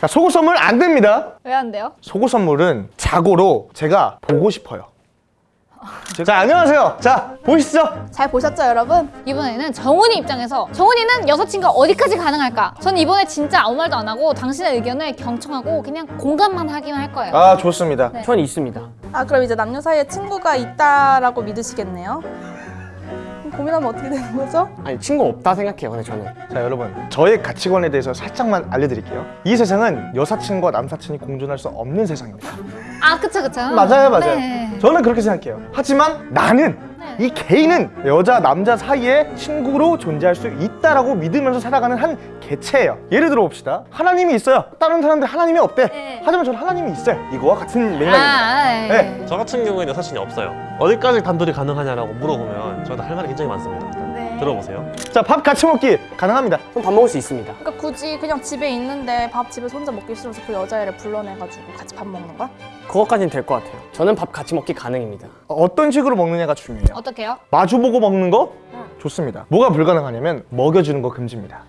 자, 속옷 선물 안 됩니다. 왜 안 돼요? 속옷 선물은 자고로 제가 보고 싶어요. 자, 안녕하세요. 자, 보이시죠? 잘 보셨죠 여러분? 이번에는 정훈이 입장에서 정훈이는 여사친과 어디까지 가능할까? 전 이번에 진짜 아무 말도 안 하고 당신의 의견을 경청하고 그냥 공감만 하기만 할 거예요 아, 좋습니다. 네. 전 있습니다. 아 그럼 이제 남녀 사이에 친구가 있다라고 믿으시겠네요? 고민하면 어떻게 되는 거죠? 아니 친구 없다 생각해요. 근데 저는 자, 여러분. 저의 가치관에 대해서 살짝만 알려드릴게요. 이 세상은 여사친과 남사친이 공존할 수 없는 세상입니다. 아 그쵸 그쵸 맞아요, 맞아요. 네. 저는 그렇게 생각해요. 하지만 나는 네. 이 개인은 여자, 남자 사이에 친구로 존재할 수 있다라고 믿으면서 살아가는 한 개체예요. 예를 들어 봅시다. 하나님이 있어요. 다른 사람들 하나님이 없대. 네. 하지만 저는 하나님이 있어요. 이거와 같은 맥락입니다. 아, 네. 네. 저 같은 경우에는 여사친이 없어요. 어디까지 단둘이 가능하냐라고 물어보면 저한테 할 말이 굉장히 많습니다. 네. 들어보세요. 자, 밥 같이 먹기 가능합니다. 전밥 먹을 수 있습니다. 그러니까 굳이 그냥 집에 있는데 밥 집에서 혼자 먹기 싫어서 그 여자애를 불러내가지고 같이 밥 먹는 거야? 그것까지는 될 것 같아요. 저는 밥 같이 먹기 가능입니다. 어떤 식으로 먹느냐가 중요해요. 어떡해요? 마주보고 먹는 거 좋습니다. 뭐가 불가능하냐면 먹여주는 거 금지입니다.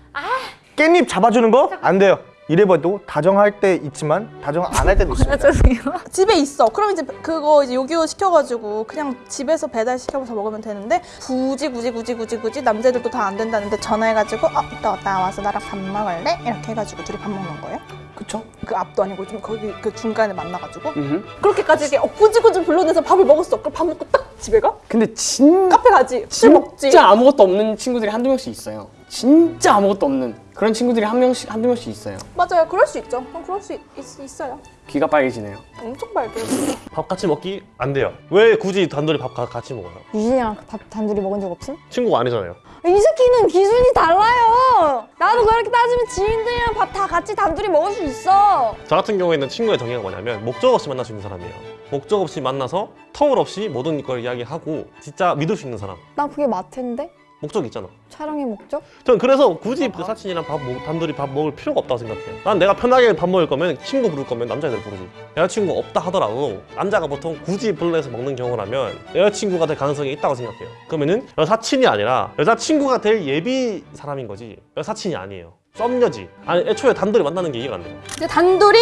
깻잎 잡아주는 거 안 돼요. 이래봐도 다정할 때 있지만 다정 안 할 때도 있습니다. 죄송해요 집에 있어. 그럼 이제 그거 이제 요기요 시켜가지고 그냥 집에서 배달 시켜서 먹으면 되는데 굳이 굳이 굳이 굳이 굳이 남자들도 다 안 된다는데 전화해가지고 어 이따 왔다 와서 나랑 밥 먹을래? 이렇게 해가지고 둘이 밥 먹는 거예요? 그쵸? 그 앞도 아니고 좀 거기 그 중간에 만나가지고 음. 그렇게까지 이렇게 어, 굳이 굳이 불러내서 밥을 먹었어. 그럼 밥 먹고 딱 집에 가? 근데 진 카페 가지. 술 먹지. 진짜 아무것도 없는 친구들이 한두 명씩 있어요. 진짜 아무것도 없는 그런 친구들이 한 명씩 한두 명씩 있어요. 맞아요. 그럴 수 있죠. 그럼 그럴 수 있, 어요 귀가 빨개지네요. 엄청 밝게요. 밥 같이 먹기 안 돼요. 왜 굳이 단둘이 밥 가- 같이 먹어요? 유진이랑 밥 단둘이 먹은 적 없음? 친구가 아니잖아요. 이 새끼는 기준이 달라요. 나도 그렇게 따지면 지인들이랑 밥 다 같이 단둘이 먹을 수 있어. 저 같은 경우에는 친구의 정의가 뭐냐면 목적 없이 만날 수 있는 사람이에요. 목적 없이 만나서 터울 없이 모든 걸 이야기하고 진짜 믿을 수 있는 사람. 난 그게 마트인데 목적 있잖아. 촬영의 목적? 전 그래서 굳이 그 사친이랑 밥 먹- 단둘이 밥 먹을 필요가 없다고 생각해요. 난 내가 편하게 밥 먹을 거면 친구 부를 거면 남자애들 부르지. 여자친구 없다 하더라도 남자가 보통 굳이 불러내서 먹는 경우라면 여자친구가 될 가능성이 있다고 생각해요. 그러면은 여사친이 아니라 여자친구가 될 예비 사람인 거지 여사친이 아니에요. 썸녀지. 아니 애초에 단둘이 만나는 게 이해가 안 돼요. 이제 단둘이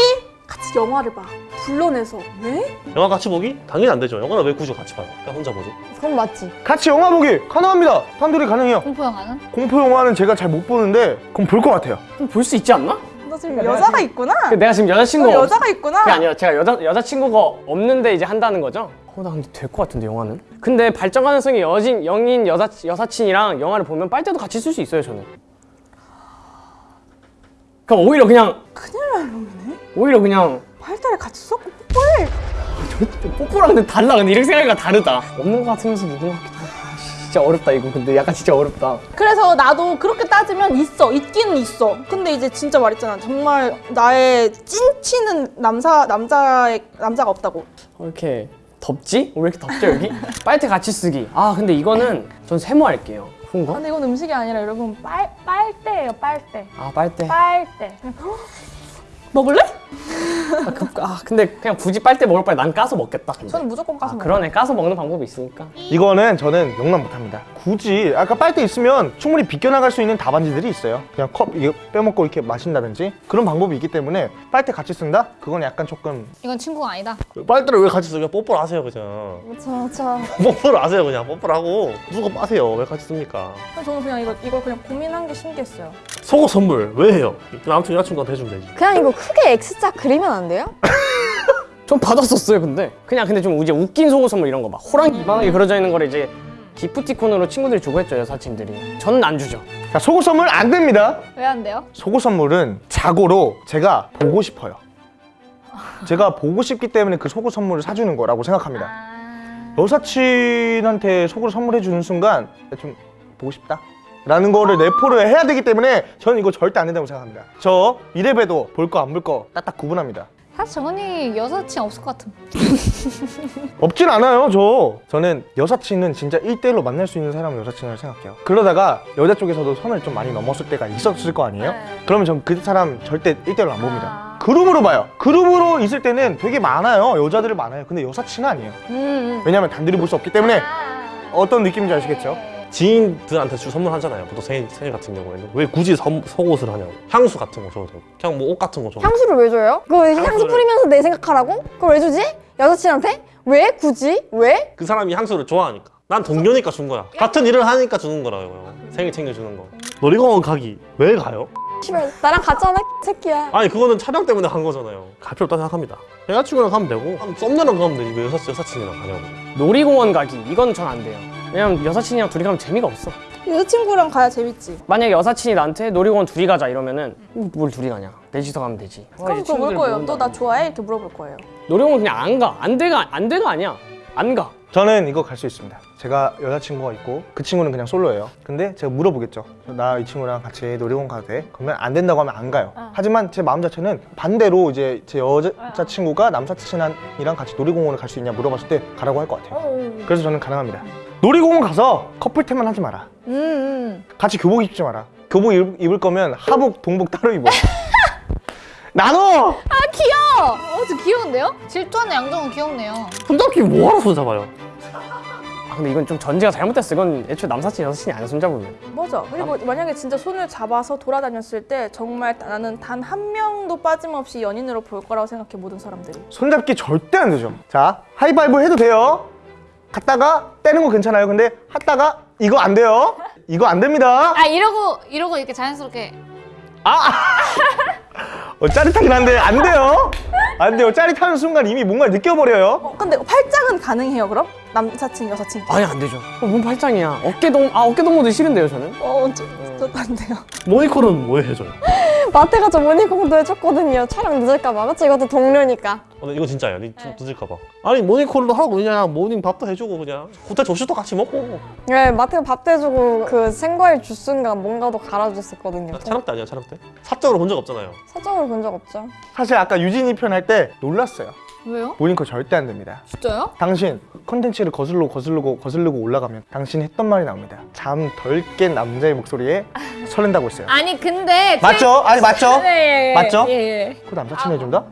같이 영화를 봐. 불러내서 왜? 영화 같이 보기? 당연히 안 되죠. 영화는 왜 굳이 같이 봐요? 그냥 혼자 보지. 그건 맞지. 같이 영화 보기 가능합니다. 단둘이 가능해요. 공포 영화는? 공포 영화는 제가 잘 못 보는데 그럼 볼 것 같아요. 좀볼수 있지 않나? 너 지금 여자가 있구나. 근데 내가 지금 없... 여자가 있구나. 그게 아니라 제가 여자 여자친구가 없는데 이제 한다는 거죠? 어, 나 근데 될 것 같은데 영화는? 근데 발전 가능성이 여진 영인 여사 여사친이랑 영화를 보면 빨대도 같이 쓸 수 있어요 저는. 그럼 오히려 그냥 큰일 날 놈이네. 오히려 그냥 팔다리 같이 섞고 뽀뽀해. 뽀뽀랑 근데 달라 근데 이렇게 생각하니까 다르다. 없는 것 같으면서 있는 것 같기도 하고. 아, 씨, 진짜 어렵다 이거 근데 약간 진짜 어렵다. 그래서 나도 그렇게 따지면 있어. 있기는 있어. 근데 이제 진짜 말했잖아. 정말 나의 찐치는 남사 남자의 남자가 없다고. 어, 이렇게 덥지? 왜 이렇게 덥죠 여기? 빨대 같이 쓰기. 아 근데 이거는 전 세모할게요. 그런가? 근데 이건 음식이 아니라 여러분 빨 빨대예요. 빨대. 아 빨대. 빨대. 먹을래? 아, 그, 아 근데 그냥 굳이 빨대 먹을 바에 난 까서 먹겠다. 근데. 저는 무조건 까서 아 먹어. 그러네 까서 먹는 방법이 있으니까. 이거는 저는 용납 못합니다. 굳이 아까 빨대 있으면 충분히 비껴나갈 수 있는 답안지들이 있어요. 그냥 컵 이거 빼먹고 이렇게 마신다든지 그런 방법이 있기 때문에 빨대 같이 쓴다? 그건 약간 조금 이건 친구가 아니다 빨대를 왜 같이 쓰냐? 뽀뽀를 하세요 그냥. 그렇죠, 그렇죠. 뽀뽀를 하세요 그냥. 뽀뽀를 하고 누가 빠세요. 왜 같이 씁니까? 저는 그냥 이거 이걸 그냥 고민한 게 신기했어요. 속옷 선물 왜 해요? 아무튼 여자친구한테 해주면 되지. 그냥 이거 크게 X자 그리면 안 돼요? 좀 받았었어요 근데. 그냥 근데 좀 이제 웃긴 속옷 선물 이런 거 막 호랑이 이만하게 그려져 있는 거를 이제 기프티콘으로 친구들이 주고 했죠 여사친들이. 저는 안 주죠. 자 속옷 선물 안 됩니다. 왜 안 돼요? 속옷 선물은 자고로 제가 보고 싶어요. 제가 보고 싶기 때문에 그 속옷 선물을 사주는 거라고 생각합니다. 아... 여사친한테 속옷을 선물해 주는 순간 좀 보고 싶다. 라는 거를 내포를 해야 되기 때문에 저는 이거 절대 안 된다고 생각합니다. 저 이래봬도 볼 거 안 볼 거 딱딱 구분합니다. 사실 정훈이 여사친 없을 것 같음 없진 않아요, 저. 저는 여사친은 진짜 1대1로 만날 수 있는 사람을 여사친이라고 생각해요. 그러다가 여자 쪽에서도 선을 좀 많이 넘었을 때가 있었을 거 아니에요? 네. 그러면 전 그 사람 절대 1대1로 안 봅니다. 아. 그룹으로 봐요. 그룹으로 있을 때는 되게 많아요. 여자들이 많아요. 근데 여사친은 아니에요. 음, 음. 왜냐면 단둘이 볼 수 없기 때문에 아. 어떤 느낌인지 아시겠죠? 지인들한테 주 선물하잖아요. 보통 생일, 생일 같은 경우에는 왜 굳이 선- 속옷을 하냐고. 향수 같은 거 줘도 되고, 그냥 뭐 옷 같은 거 줘도. 향수를 왜 줘요? 그거 향수 향수를- 뿌리면서 내 생각하라고? 그걸 왜 주지? 여자친한테? 왜? 굳이? 왜? 그 사람이 향수를 좋아하니까. 난 동료니까 준 거야. 같은 일을 하니까 주는 거라고요. 생일 챙겨주는 거. 놀이공원 가기 왜 가요? 씨발 나랑 같잖아 새끼야 아니 그거는 촬영 때문에 간 거잖아요. 갈 필요 없다 생각합니다. 여자친구랑 가면 되고, 썸녀랑 가면 되지 왜 여사, 여사친이랑 가냐고. 놀이공원 가기 이건 전 안 돼요. 왜냐면 여사친이랑 둘이 가면 재미가 없어. 여자친구랑 가야 재밌지. 만약에 여사친이 나한테 놀이공원 둘이 가자 이러면은 뭘 둘이 가냐? 넷이서 가면 되지. 그럼 그거 물 거예요. 너나 좋아해? 이렇게 물어볼 거예요. 놀이공원 그냥 안 가. 안 돼가 안 돼가 아니야. 안 가. 저는 이거 갈 수 있습니다. 제가 여자친구가 있고 그 친구는 그냥 솔로예요. 근데 제가 물어보겠죠. 나 이 친구랑 같이 놀이공원 가도 돼? 그러면 안 된다고 하면 안 가요. 하지만 제 마음 자체는 반대로 이제 제 여자친구가 남사친이랑 같이 놀이공원을 갈 수 있냐 물어봤을 때 가라고 할 것 같아요. 그래서 저는 가능합니다. 놀이공원 가서 커플템만 하지 마라. 음, 음. 같이 교복 입지 마라. 교복 입, 입을 거면 하복, 동복 따로 입어. 나눠! 아 귀여워. 어, 저 귀여운데요? 질투하는 양정은 귀엽네요. 손잡기 뭐하러 손잡아요? 아 근데 이건 좀 전제가 잘못됐어. 이건 애초에 남사친 여사친이 아니야 손잡으면. 맞아. 그리고 만약에 진짜 손을 잡아서 돌아다녔을 때 정말 나는 단 한 명도 빠짐없이 연인으로 볼 거라고 생각해 모든 사람들이. 손잡기 절대 안 되죠. 자, 하이파이브 해도 돼요. 갔다가 떼는 거 괜찮아요. 근데 하다가 이거 안 돼요. 이거 안 됩니다. 아 이러고 이러고 이렇게 자연스럽게 어, 짜릿하긴 한데 안 돼요. 안 돼요. 짜릿하는 순간 이미 뭔가 느껴버려요. 어, 근데 팔짱은 가능해요 그럼? 남사친 여사친. 아니 안 되죠. 어, 뭔 팔짱이야. 어깨동 아 어깨동무도 싫은데요 저는. 어, 저, 저도 안 돼요. 모니콜은 뭐 해줘요? 마트 가서 모닝콜도 해줬거든요 촬영 늦을까봐 그치? 이것도 동료니까 어, 근데 이거 진짜예요. 니좀 늦을까봐. 아니 모닝콜도 하고 그냥 모닝 밥도 해주고 그냥 호텔 조식도 같이 먹고. 네 마트 밥 대주고 그 생과일 주스인가 뭔가도 갈아줬었거든요 촬영 때 아니야 촬영 때? 사적으로 본 적 없잖아요. 사적으로 본 적 없죠 사실 아까 유진이 편 할 때 놀랐어요. 왜요? 모닝콜 절대 안 됩니다. 진짜요? 당신 컨텐츠를 거슬러 거슬르고 거슬르고 올라가면 당신이 했던 말이 나옵니다. 잠 덜 깬 남자의 목소리에 설렌다고 했어요. 아니 근데 제- 맞죠? 아니 맞죠? 네, 예, 맞죠? 예, 예. 그 남사친 해준다?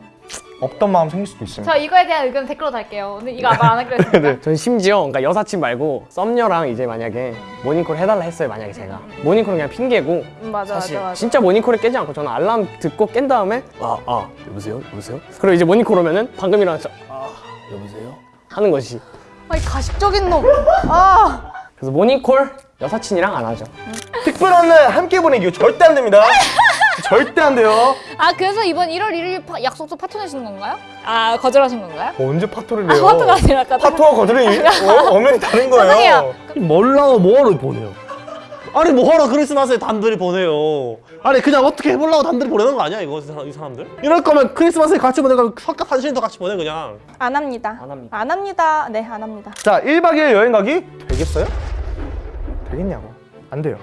없던 마음 생길 수도 있습니다. 저 이거에 대한 의견 댓글로 달게요. 오늘 이거 말안 하기로 했습니다. 네. 전 심지어 그러니까 여사친 말고 썸녀랑 이제 만약에 모닝콜 해달라 했어요 만약에 제가 모닝콜은 그냥 핑계고 음, 맞아 사실 맞아 맞아. 진짜 모닝콜을 깨지 않고 저는 알람 듣고 깬 다음에 아아 여보세요 여보세요 그리고 이제 모닝콜 오면은 방금 일어났죠 아 여보세요 하는 것이 아이 가식적인 놈. 아. 그래서 모닝콜 여사친이랑 안 하죠 특별한 날 함께 보내기 절대 안 됩니다. 절대 안 돼요. 아 그래서 이번 1월 1일 파- 약속도 파토 내시는 건가요? 아 거절하신 건가요? 언제 파토를 아 해요? 파토가 아니라 아까 파토와 거절이 어, 엄연히 다른 거예요. 죄송해요. 뭘라고 뭐하러 보내요? 아니 뭐하러 크리스마스에 단둘이 보내요? 아니 그냥 어떻게 해보려고 단둘이 보내는 거 아니야 이거 이 사람- 이 사람들? 이럴 거면 크리스마스에 같이 보내고 석가 한신도 같이 보내 그냥. 안 합니다. 안 합니다. 안 합니다. 네, 안 합니다. 자, 1박 2일 여행 가기 되겠어요? 되겠냐고. 안 돼요.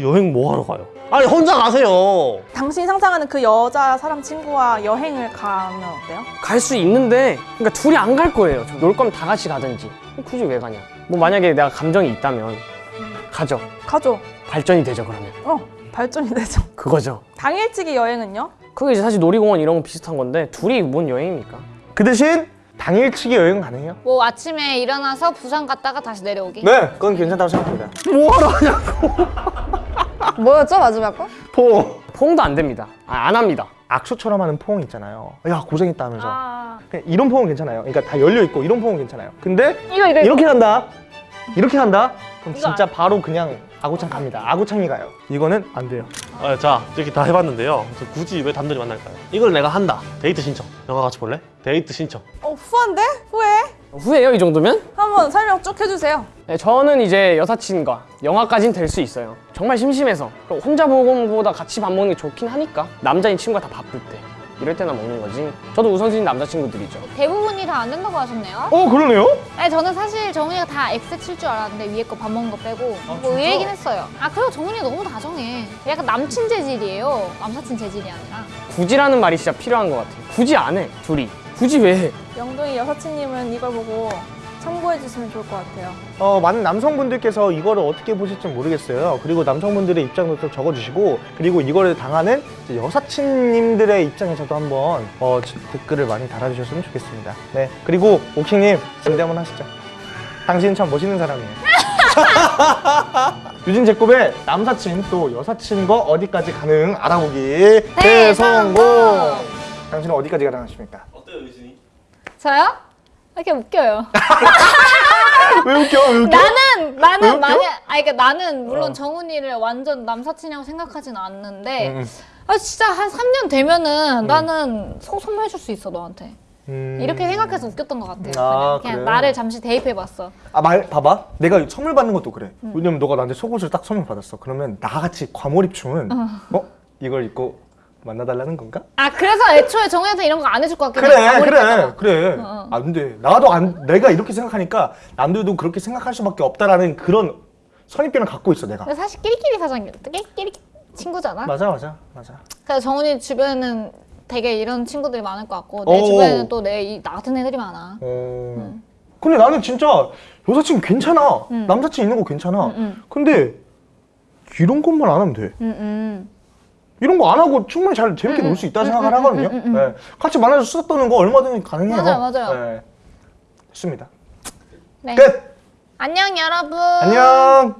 여행 뭐하러 가요? 아니 혼자 가세요. 당신이 상상하는 그 여자 사람 친구와 여행을 가면 어때요? 갈 수 있는데 그러니까 둘이 안 갈 거예요 저놀 거면 다 같이 가든지 굳이 왜 가냐 뭐 만약에 내가 감정이 있다면 가죠 가죠. 발전이 되죠 그러면 어, 발전이 되죠. 그거죠 당일치기 여행은요? 그게 이제 사실 놀이공원 이런 거 비슷한 건데 둘이 뭔 여행입니까? 그 대신 당일치기 여행 가능해요? 뭐 아침에 일어나서 부산 갔다가 다시 내려오기. 네, 그건 괜찮다고 생각합니다. 뭐하러 하냐고. 뭐였죠 마지막 거? 포. 포옹도 안 됩니다 아, 안 합니다 악수처럼 하는 포옹 있잖아요. 야, 고생했다 하면서. 아 이런 포옹 괜찮아요. 그러니까 다 열려 있고 이런 포옹 괜찮아요. 근데 이거 이거 이렇게 간다. 이렇게 간다. 그럼 이거 진짜 바로 그냥 아구창 갑니다. 아구창이 가요. 이거는 안 돼요. 아, 자 이렇게 다 해봤는데요. 굳이 왜 단둘이 만날까요? 이걸 내가 한다. 데이트 신청. 영화 같이 볼래? 데이트 신청. 어, 후한데? 후해? 후해요 이 정도면? 한번 설명 쭉 해주세요. 네, 저는 이제 여사친과 영화까지는 될 수 있어요 정말 심심해서 혼자 먹음보다 같이 밥 먹는 게 좋긴 하니까 남자인 친구가 다 바쁠 때 이럴 때나 먹는 거지 저도 우선순위 남자친구들이죠 대부분이 다 안 된다고 하셨네요. 어, 그러네요? 아니 저는 사실 정훈이가 다 X 칠줄 알았는데 위에 거 밥 먹는 거 빼고 뭐 의외이긴 했어요. 아 그리고 정훈이가 너무 다정해. 약간 남친 재질이에요. 남사친 재질이 아니라. 굳이라는 말이 진짜 필요한 것 같아요 굳이 안해 둘이 굳이 왜 해? 영동이 여사친님은 이걸 보고 참고해 주시면 좋을 것 같아요. 어, 많은 남성분들께서 이거를 어떻게 보실지 모르겠어요. 그리고 남성분들의 입장도 좀 적어주시고, 그리고 이거를 당하는 여사친님들의 입장에서도 한번 어, 지- 댓글을 많이 달아주셨으면 좋겠습니다. 네. 그리고 옥킹님, 진대 한번 하시죠. 당신 참 멋있는 사람이에요. 유진 제곱의 남사친 또 여사친과 어디까지 가능 알아보기 대성공. 대성공. 당신은 어디까지 가능하십니까? 어때요 유진이? 저요? 이렇게 웃겨요. 왜 웃겨? 왜 웃겨? 나는 왜 나는 웃겨? 만약 아니 그러니까 나는 물론 어. 정훈이를 완전 남사친이라고 생각하진 않는데 음, 아 진짜 한 3년 되면은 나는 속 선물해줄 수 있어 너한테 음. 이렇게 생각해서 웃겼던 것 같아요. 아, 그냥, 그냥 그래? 나를 잠시 대입해봤어. 아, 말, 봐봐. 내가 선물 받는 것도 그래. 왜냐면 너가 나한테 속옷을 딱 선물 받았어. 그러면 나같이 과몰입충은, 어? 이걸 입고 만나달라는 건가? 아 그래서 애초에 정훈이한테 이런 거 안 해줄 것 같긴 해. 그래, 그래, 봐도. 그래. 어, 어. 안 돼. 나도 안, 내가 이렇게 생각하니까 남들도 그렇게 생각할 수밖에 없다라는 그런 선입견을 갖고 있어, 내가. 사실 끼리끼리 사장 끼리끼리 친구잖아. 맞아, 맞아, 맞아. 그래서 정훈이 주변에는 되게 이런 친구들이 많을 것 같고 내 오. 주변에는 또 내 나 같은 애들이 많아. 어. 근데 나는 진짜 여사친 괜찮아. 음. 남사친 있는 거 괜찮아. 음, 음. 근데 이런 것만 안 하면 돼. 이런 거 안 하고 충분히 잘 재밌게 음, 놀수 있다는 음, 생각을 음, 하거든요. 네. 같이 만나서 수다 떠는 거 얼마든지 가능해요. 맞아요, 맞아요. 네. 됐습니다. 네. 끝. 안녕 여러분. 안녕.